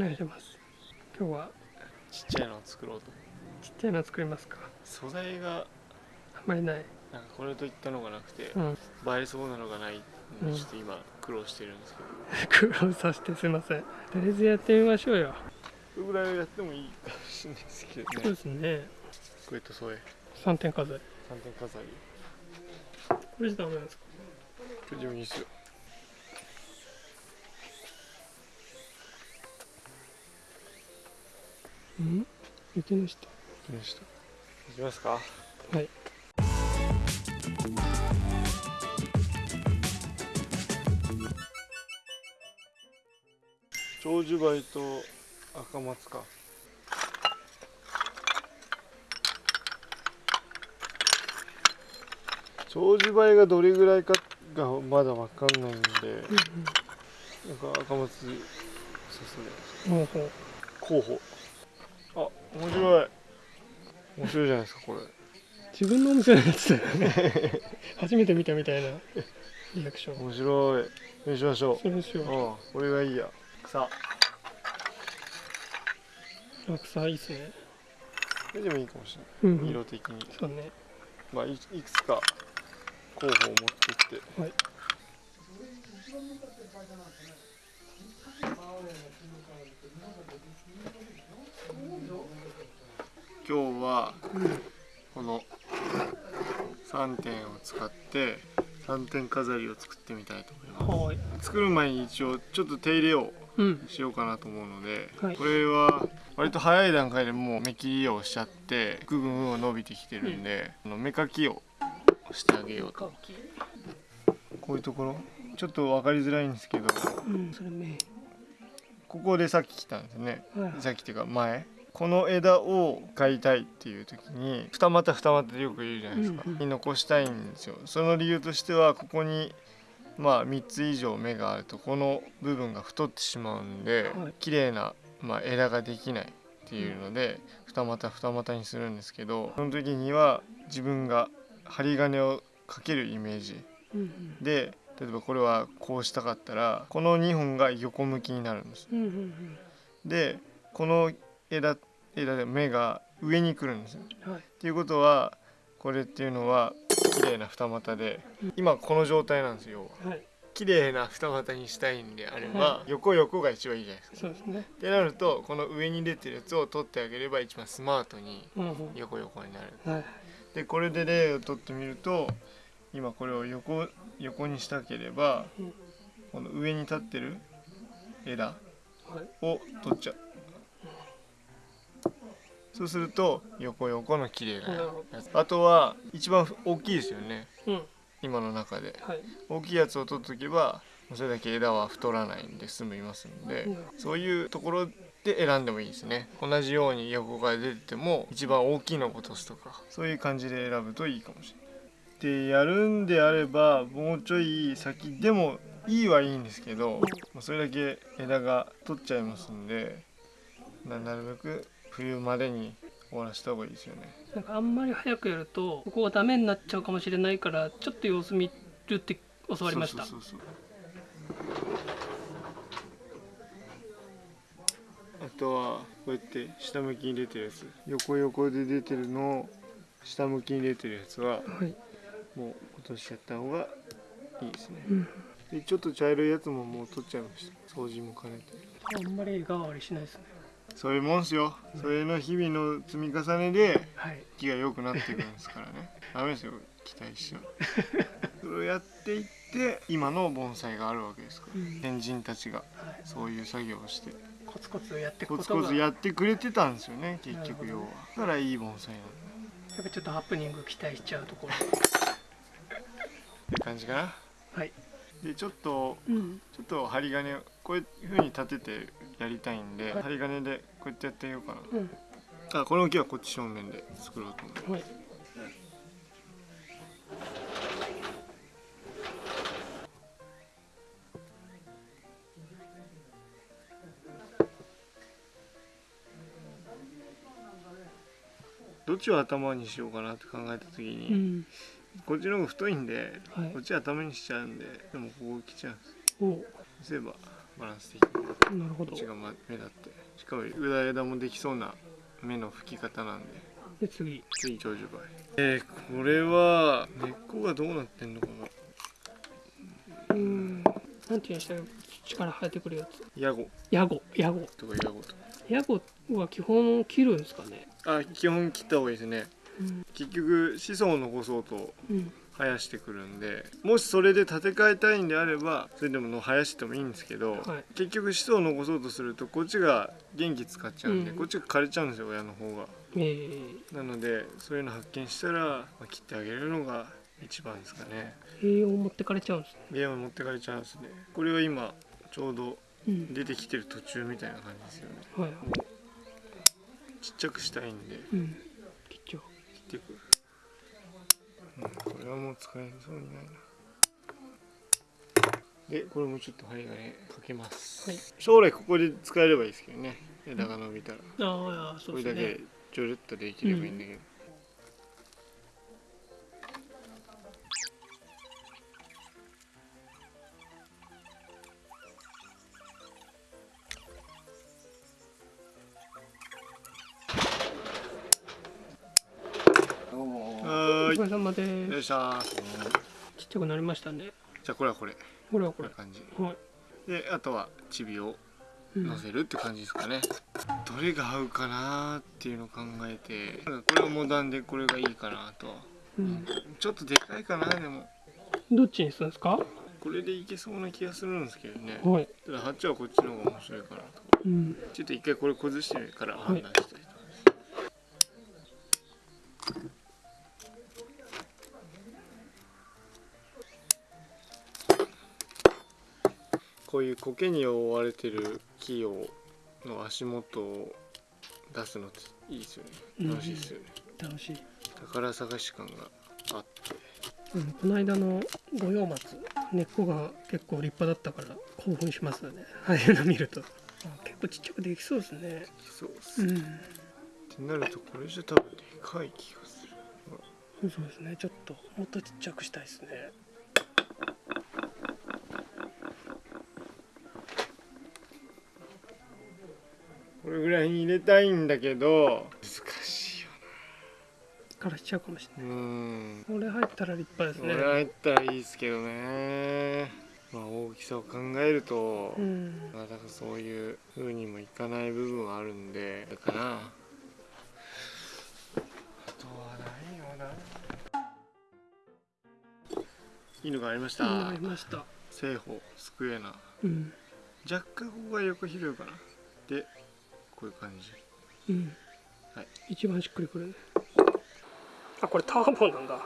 お願いします。今日は。ちっちゃいのを作ろうと。ちっちゃいの作りますか。素材が。あんまりない。なんかこれといったのがなくて、うん。映えそうなのがないうん。ちょっと今苦労してるんですけど、苦労させてすいません。とりあえずやってみましょうよ。これぐらやってもいいかもしれないですけどそうねですね。こうやって添え。3点飾り三点飾りこれじゃダメなんですか？これでもいいっすようん？雪の下きました。いきますか？はい。長寿梅と赤松か。長寿梅がどれぐらいかがまだわかんないんでなんか赤松さそれ。ほうほう候補。あ面白い。面白いじゃないですかこれ。自分のお店のやつだよね。初めて見たみたいな。リアクション。面白い。そうしましょそうですよう。うんこれがいいや。草。落差いいっすね。これでもいいかもしれない。うんうん。色的に。そうね。まあいいくつか候補を持ってって。はい今日はこの3点を使って3点飾りを作ってみたいと思いまはい。す作る前に一応ちょっと手入れをうんしようかなと思うので、はい。これは割と早い段階でもう目切りをしちゃって部分を伸びてきてるんで、あの目かきをしてあげようと。こういうところ。ちょっと分かりづらいんですけど。うんそれ目ここでさっき来たんですね。はいさっきっていうか前。この枝を買いたいっていう時に二股二股でよく言うじゃないですか、うんうんに残したいんですよ。その理由としてはここにまあ3つ以上芽があるとこの部分が太ってしまうんで、はい。綺麗なまあ枝ができないっていうので、二股二股にするんですけどその時には自分が針金をかけるイメージ。うんうん。で例えばこれはこうしたかったらこの2本が横向きになるんです。でこの枝枝で芽が上に来るんですよ。うんはい。っていうことはこれっていうのは綺麗な二股でうん。今この状態なんですよ。要ははい。綺麗な二股にしたいんであれば、は横横が一番いいじゃないですか。そうですね。ってなるとこの上に出てるやつを取ってあげれば一番スマートに横横になる。はいでこれで例を取ってみると今これを横横にしたければうんこの上に立ってる枝はいを取っちゃう。そうすると横横の綺麗なやつ。あとは一番大きいですよね。うん。今の中で。はい。大きいやつを取っとけばそれだけ枝は太らないんで済みますんでうん。そういうところで選んでもいいですね。同じように横が出てても一番大きいのを落とすとかそういう感じで選ぶといいかもしれないでやるんであればもうちょい先でもいいはいいんですけどまあそれだけ枝が取っちゃいますんでななるべく冬までに終わらせた方がいいですよね。なんかあんまり早くやるとここがダメになっちゃうかもしれないからちょっと様子見るって教わりました。そうそうそう。あとはこうやって下向きに出てるやつ。横横で出てるのを下向きに出てるやつははいもう落としちゃった方がいいですね、うん。でちょっと茶色いやつももう取っちゃいました。掃除も兼ねてあんまり絵代わりしないですね。そういうもんっすよ。それの日々の積み重ねではい。木が良くなってくるんですからね。ダメですよ。期待しちゃう。それをやっていって今の盆栽があるわけですから。うん。先人たちがはい。そういう作業をして。コツコツやっていくコツコツやってくれてたんですよね結局要は。だからいい盆栽なんだ。やっぱちょっとハプニング期待しちゃうところ感じかな？はい。でちょっとうん。ちょっと針金をこういう風に立ててやりたいんで、はい。針金でこうやってやってみようかうん。なあこの木はこっち正面で作ろうと思うはい。どっちを頭にしようかなって考えた時うに、んこっちの方が太いんで、はい。こっち頭にしちゃうんででもここ来ちゃうんです。そういえばバランス的に。なるほど。こっちがま目立って。しかも裏枝もできそうな目の吹き方なんで。で次。次長寿梅。えー、これは根っこがどうなってんのかな。うん。なんていうんでしたっけ？土から生えてくるやつ。ヤゴ。ヤゴ。ヤゴ。とかヤゴとか。ヤゴは基本切るんですかね？あ基本切った方がいいですね。うん結局子孫を残そうとうん。生やしてくるんでもしそれで建て替えたいんであればそれでもの生やしてもいいんですけど、はい。結局子孫を残そうとするとこっちが元気使っちゃうんで、うん。こっちが枯れちゃうんですよ親の方が。えー、なのでそういうの発見したら、まあ、切ってあげるのが一番ですかね。栄養を持ってかれちゃうんですね。ゲーム持ってかれちゃうんですね。これは今ちょうどうん。出てきてる途中みたいな感じですよね。はいはい。ちっちゃくしたいんで。うんってくる、うん、これはもう使えそうにないな。でこれもちょっと針金かけます、はい。将来ここで使えればいいですけどね。枝が伸びたら。ああそこうですね。れだけちょるっとできればいいんだけど、はでよいすしょーちっちゃくなりましたねじゃあこれはこれ。これはこれこんな感じ。はい。であとはチビをうん乗せるって感じですかね、どれが合うかなーっていうのを考えて。これはモダンでこれがいいかなとうん。ちょっとでかいかなでも。どっちにするんですか？これでいけそうな気がするんですけどね。はい。ただハッチはこっちの方が面白いかなと。うん。ちょっと一回これ崩してから判断したいと思いこういう苔に覆われてる木をの足元を出すのっていいですよね。楽しいですよね、楽しい、宝探し感があって。うん、この間の五葉松根っこが結構立派だったから興奮しますよね。ああいうの見ると。あ結構ちっちゃくできそうですね。そうっす、っうん。てなるとこれじゃ多分でかい気がする。そうですね。ちょっともっとちっちゃくしたいですねぐらいに入れたいんだけど難しいよからしちゃうかもしれなうん。ないこれ入ったら立派ですね。これ入ったらいいですけどね。まあ大きさを考えると、うん。まあだからそういう風にもいかない部分はあるんでだかなあとはないよな。いいのがありました。なりました。正方スクエナうん。若干ここが横広いかな。でこういう感じ。うん、はい。一番しっくりくる。ねあこれターボなんだ。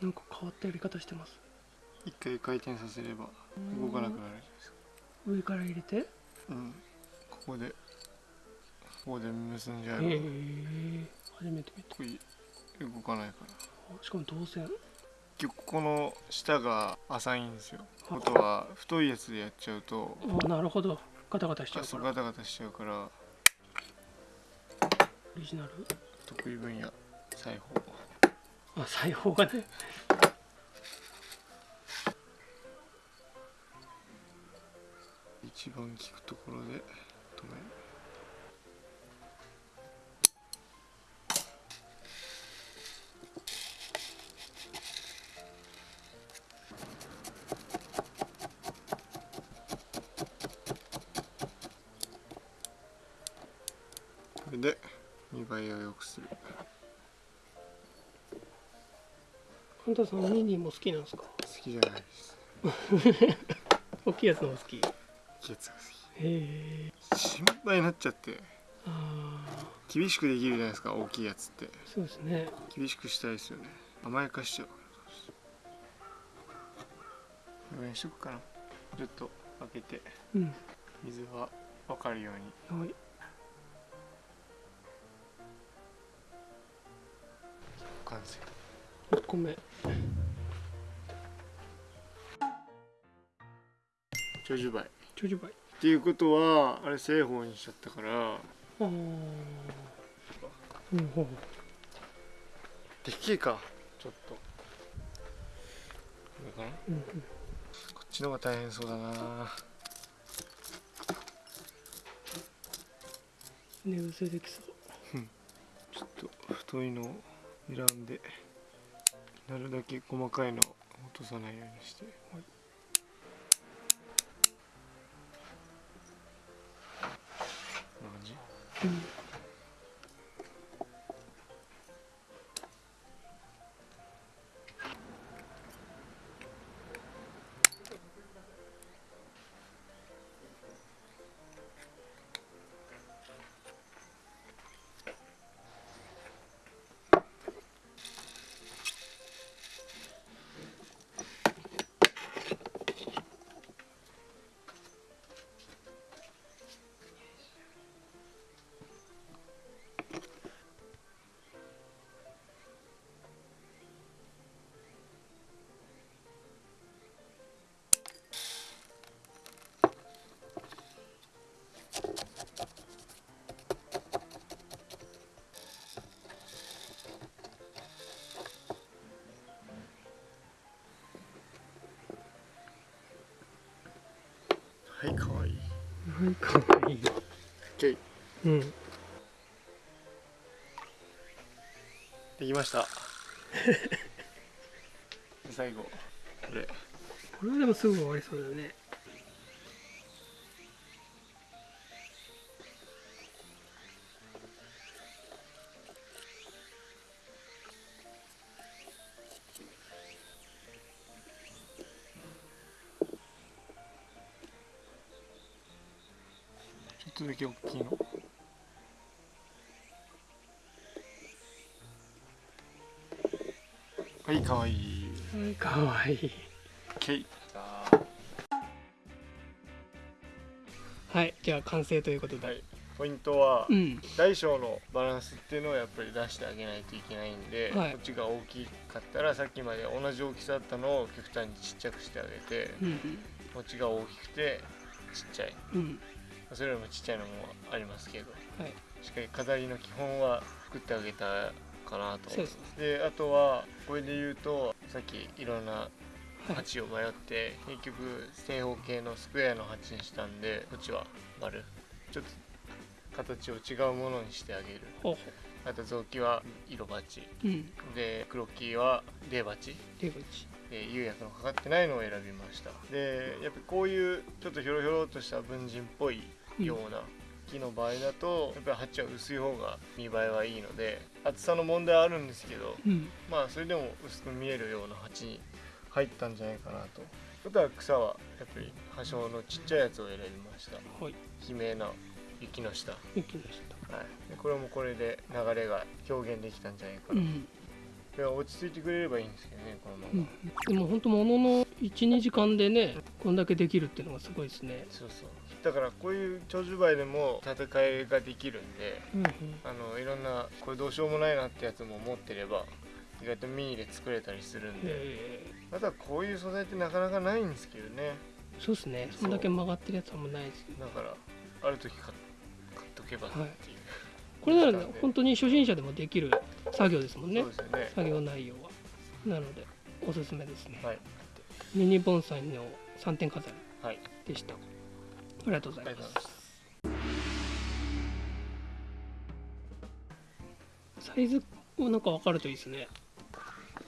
なんか変わったやり方してます。一回回転させれば動かなくなるじゃないですか。上から入れて。へうん。ここでここで結んじゃえば、え。初めて見た。これ動かないから。あしかも導線結構この下が浅いんですよ。ことは太いやつでやっちゃうとあなるほど。ガタガタしちゃうから。ガタガタしちゃうから。オリジナル？得意分野裁縫。あ裁縫がね。一番効くところで止めるれで見栄えを良くする。あんたさんミニも好きなんですか？好きじゃないです。大きいやつの方が好き？へやつが好え。き心配になっちゃって。あ厳しくできるじゃないですか大きいやつって。ーそうですね。厳しくしたいですよね。甘やかしちゃうこれにしとくかな。ちょっと開けて。うん。水が分かるように。はい完成1個目長寿梅長寿梅っていうことはあれ正方にしちゃったから。ああうんうんでっけえか。ちょっと。これかな？うんこっちの方が大変そうだな。寝癖できそう。ちょっと太いのを選んでなるだけ細かいのを落とさないようにして、はい。こんな感じうんはいかわいい。はいかわいい。OK うん。できました。で最後。これ。これはでもすぐ終わりそうだよねはいかわいい。はいかわいい。OK はいじゃあ完成ということで、はいポイントはうん。大小のバランスっていうのをやっぱり出してあげないといけないんで、はい。こっちが大きかったらさっきまで同じ大きさだったのを極端にちっちゃくしてあげてうんこっちが大きくてちっちゃい。うん。うんそれよりもちっちゃいのもありますけどはい。しっかり飾りの基本は作ってあげたかなと。そうですであとはこれで言うとさっきいろんなはい。鉢を迷って、結局正方形のスクエアの鉢にしたんでこっちは丸。ちょっと形を違うものにしてあげる。ほうほあと雑木は色鉢ううん。で黒木は泥鉢出口で釉薬のかかってないのを選びました。でやっぱこういうちょっとひょろひょろっとした文人っぽいような木の場合だとやっぱり鉢は薄い方が見栄えはいいので厚さの問題はあるんですけどうん。まあそれでも薄く見えるような鉢に入ったんじゃないかなと。あとは草はやっぱり葉生のちっちゃいやつを選びました。はい。悲鳴な雪の下、は行きましたい、でこれもこれで流れが表現できたんじゃないかな、うん。で落ち着いてくれればいいんですけどねこのまま、うん、でも本当ものの12時間でねこんだけできるっていうのがすごいですね。そうそうだからこういう長寿梅でも戦いができるんでうんうん。あのいろんなこれどうしようもないなってやつも持ってれば意外とミニで作れたりするんで。えあとはこういう素材ってなかなかないんですけどね。ーそうですね。そんだけ曲がってるやつはあんまないですね。だからある時買っ買っとけばっていう、これならなんで。本当に初心者でもできる作業ですもんね。ね。作業内容は。なのでおすすめですね、はい。ミニ盆栽の3点飾りはい。でした。ありがとうございまありがとうございすます。サイズをなんか分かるといいですね。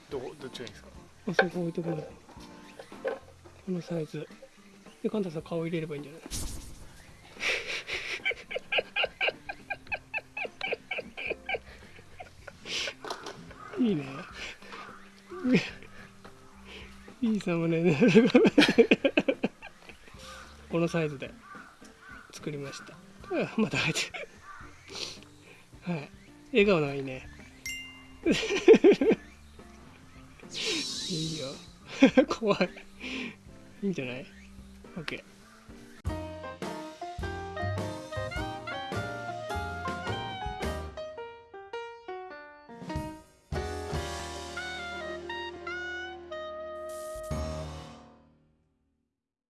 どこどっちがいいですか？あそこ置いてく。れこのサイズ。でカンタさん顔入れればいいんじゃない？いいね。いいサムネ。ねこのサイズで作りました。また入ってる。はい。笑顔のいいね。いいよ。怖い。いいんじゃない ?OK